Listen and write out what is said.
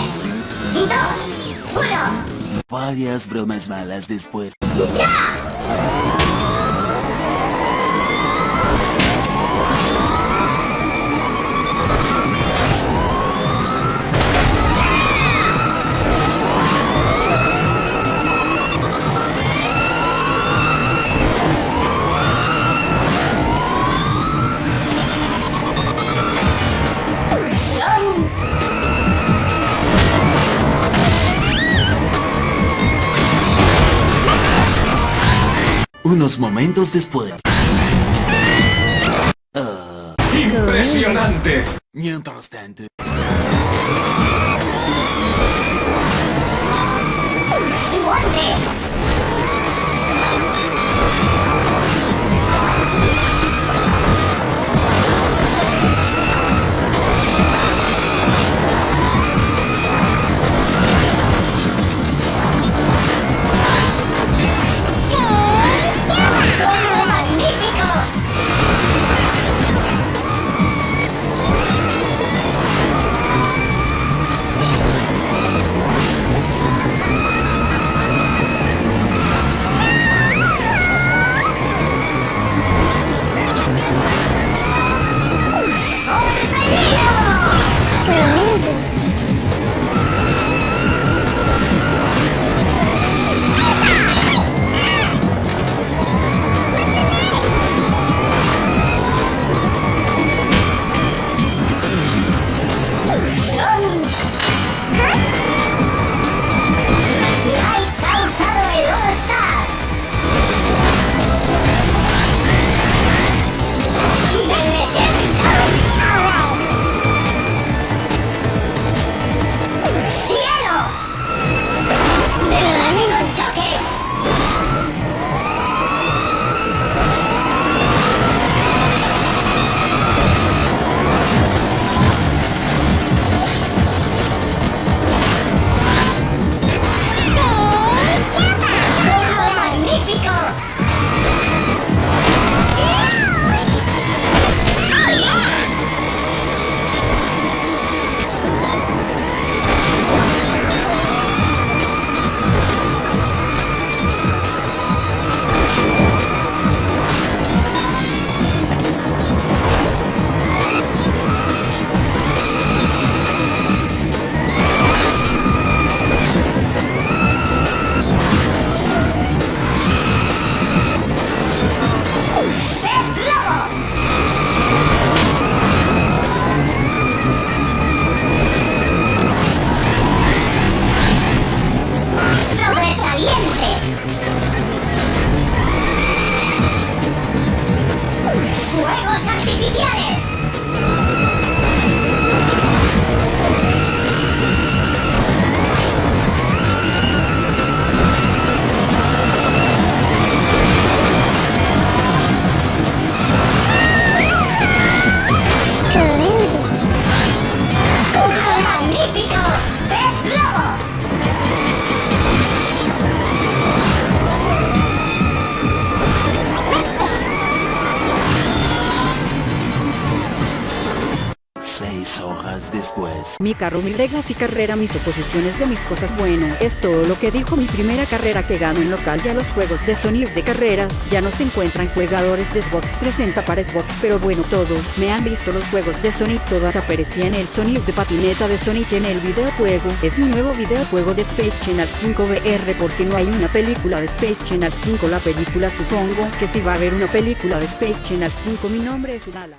3, 2, 1. Varias bromas malas después. Unos momentos después. ¡Impresionante! Mientras tanto. Después. Mi carro, mis reglas y carrera, mis oposiciones de mis cosas. Bueno, es todo lo que dijo mi primera carrera que gano en local. Ya los juegos de Sonic de carreras ya no se encuentran jugadores de Xbox 360 para Xbox. Pero bueno, todos me han visto los juegos de Sonic. Todas aparecían el Sonic de patineta de Sonic en el videojuego. Es mi nuevo videojuego de Space Channel 5 VR porque no hay una película de Space Channel 5. La película supongo que si va a haber una película de Space Channel 5. Mi nombre es Udala.